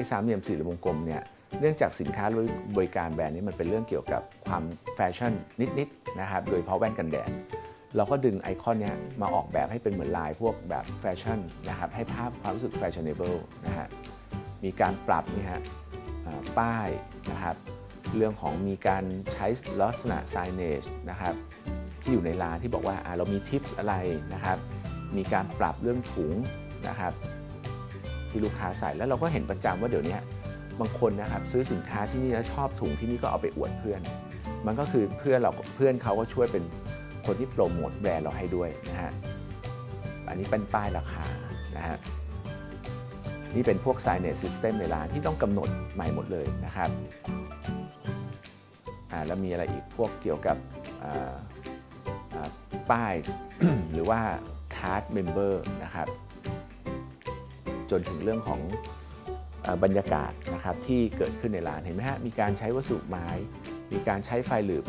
อ้สามเหลี่ยมสี่เหลี่ยมวงกลมเนี่ยเนื่องจากสินค้าหรือบริการแบรนด์นี้มันเป็นเรื่องเกี่ยวกับความแฟชั่นนิดๆนะครับโดยเฉพาะแว่นกันแดดเราก็ดึงไอคอนนี้มาออกแบบให้เป็นเหมือนลายพวกแบบแฟชั่นนะครับให้ภาพความรู้สึก fashionable นะฮะมีการปรับนี่ฮะป้ายนะครับเรื่องของมีการใช้ลักษณะ signage นะครับที่อยู่ในร้านที่บอกว่าอ่าเรามีทิปอะไรนะครับมีการปรับเรื่องถุงนะครับ ที่ลูกค้าใส่แล้วเราก็เห็นประจำว่าเดี๋ยวนี้บางคนนะครับซื้อสินค้าที่นี่แล้วชอบถุงที่นี่ก็เอาไปอวดเพื่อน มันก็คือเพื่อนเราเพื่อนเขาก็ช่วยเป็นคนที่โปรโมทแบรนด์เราให้ด้วยนะฮะอันนี้เป็นป้ายราคานะฮะนี่เป็นพวก signage system ในร้านที่ต้องกำหนดใหม่หมดเลยนะครับอ่าแล้วมีอะไรอีกพวกเกี่ยวกับป้ายหรือว่า card member นะครับ จนถึงเรื่องของบรรยากาศนะครับที่เกิดขึ้นในร้านเห็นไหมฮะมีการใช้วัสดุไม้ มีการใช้ไฟหลืบ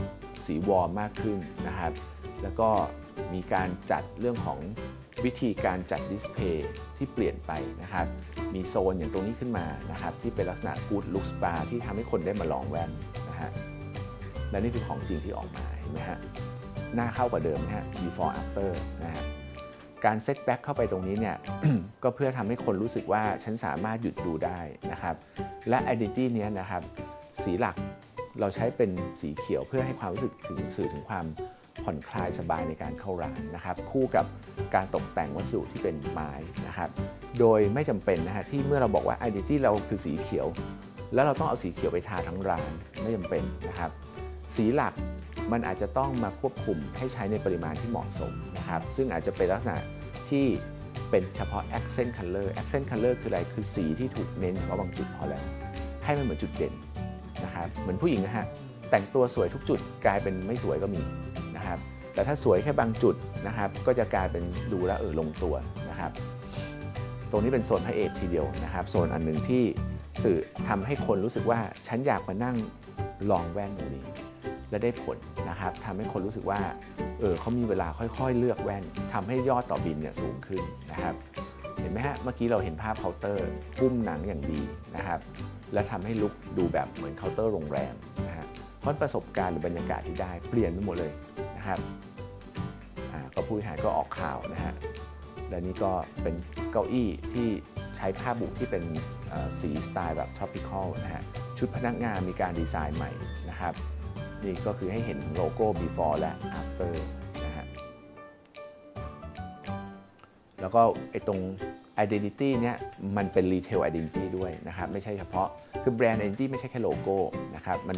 สีวอร์มมากขึ้นนะครับ แล้วก็มีการจัดเรื่องของวิธีการจัดดิสเพย์ที่เปลี่ยนไปนะครับ มีโซนอย่างตรงนี้ขึ้นมานะครับ ที่เป็นลักษณะ good look spa ที่ทำให้คนได้มาลองแว่นนะฮะและนี่คือของจริงที่ออกมาเห็นไหมฮะหน้าเข้ากว่าเดิมนะฮะ before after นะฮะ การเซตแบ็กเข้าไปตรงนี้เนี่ยก็เพื่อทำให้คนรู้สึกว่าฉันสามารถหยุดดูได้นะครับ และ identity เนี้ยนะครับสีหลักเราใช้เป็นสีเขียวเพื่อให้ความรู้สึกถึงสื่อถึงความผ่อนคลายสบายในการเข้าร้านนะครับ คู่กับการตกแต่งวัสดุที่เป็นไม้นะครับ โดยไม่จำเป็นนะฮะที่เมื่อเราบอกว่า identity เราคือสีเขียว แล้วเราต้องเอาสีเขียวไปทาทั้งร้านไม่จำเป็นนะครับ สีหลัก มันอาจจะต้องมาควบคุมให้ใช้ในปริมาณที่เหมาะสมนะครับซึ่งอาจจะเป็นลักษณะที่เป็นเฉพาะ accent color accent color คืออะไรคือสีที่ถูกเน้นเฉพาะบางจุดพอแล้ว ให้มันเหมือนจุดเด่นนะครับเหมือนผู้หญิงนะฮะแต่งตัวสวยทุกจุดกลายเป็นไม่สวยก็มีนะครับแต่ถ้าสวยแค่บางจุดนะครับก็จะกลายเป็นดูแลเออลงตัวนะครับตรงนี้เป็นโซนพระเอกทีเดียวนะครับโซนอันหนึ่งที่สื่อทำให้คนรู้สึกว่าฉันอยากมานั่งลองแว่นตรงนี้ และได้ผลนะครับทำให้คนรู้สึกว่าเออเขามีเวลาค่อยๆ เลือกแว่นทำให้ยอดต่อบินเนี่ยสูงขึ้นนะครับ เห็นไหมฮะเมื่อกี้เราเห็นภาพเคาน์เตอร์ปุ้มหนังอย่างดีนะครับ และทำให้ลุกดูแบบเหมือนเคาน์เตอร์โรงแรมนะฮะเพราะประสบการณ์หรือบรรยากาศที่ได้เปลี่ยนไปหมดเลยนะครับอ่าก็ผู้บริหารก็ออกข่าวนะฮะและนี่ก็เป็นเก้าอี้ที่ใช้ผ้าบุที่เป็นสีสไตล์แบบ tropical นะฮะชุดพนักงานมีการดีไซน์ใหม่นะครับ นี่ก็คือให้เห็นโลโก้ before และ after นะฮะแล้วก็ไอ้ตรง identity เนี่ยมันเป็น retail identity ด้วยนะครับ ไม่ใช่เฉพาะคือแบรนด์ identity ไม่ใช่แค่โลโก้นะครับมัน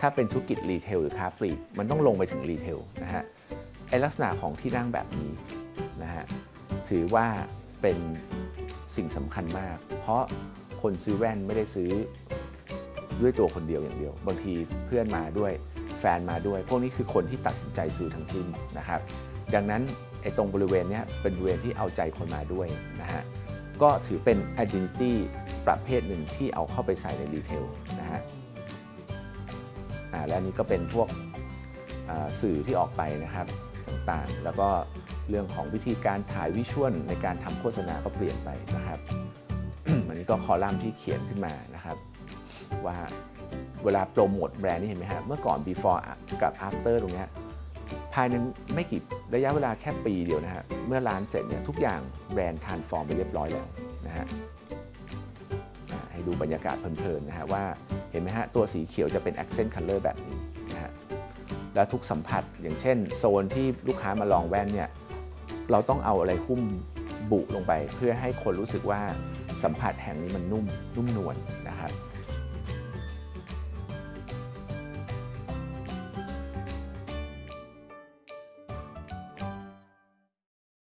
ถ้าเป็นธุรกิจ retail หรือค้าปลีกมันต้องลงไปถึง retail นะฮะไอลักษณะของที่นั่งแบบนี้นะฮะถือว่าเป็นสิ่งสำคัญมาก เพราะคนซื้อแว่นไม่ได้ซื้อด้วยตัวคนเดียวอย่างเดียว บางทีเพื่อนมาด้วย แฟนมาด้วย พวกนี้คือคนที่ตัดสินใจซื้อทั้งสิ้นนะครับดังนั้นไอ้ตรงบริเวณนี้เป็นบริเวณที่เอาใจคนมาด้วยนะฮะก็ถือเป็น identity ประเภทหนึ่งที่เอาเข้าไปใส่ในรีเทลนะฮะอ่าและนี้ก็เป็นพวกสื่อที่ออกไปนะครับต่างๆ แล้วก็เรื่องของวิธีการถ่ายวิชวลในการทำโฆษณาก็เปลี่ยนไปนะครับอันนี้ก็คอลัมน์ที่เขียนขึ้นมานะครับว่า เวลาโปรโมทแบรนด์นี่เห็นไหมฮะเมื่อก่อน before กับ after ตรงนี้ภายในไม่กี่ระยะเวลาแค่ปีเดียวนะฮะเมื่อร้านเสร็จเนี่ยทุกอย่างแบรนด์ทานฟอร์มไปเรียบร้อยแล้วนะฮะให้ดูบรรยากาศเพลินๆนะฮะว่าเห็นไหมฮะตัวสีเขียวจะเป็น accent color แบบนี้นะฮะแล้วทุกสัมผัสอย่างเช่น โซนที่ลูกค้ามาลองแว่นเนี่ยเราต้องเอาอะไรหุ้มบุลงไป เพื่อให้คนรู้สึกว่าสัมผัสแห่งนี้มันนุ่มนุ่มนวลนะครับ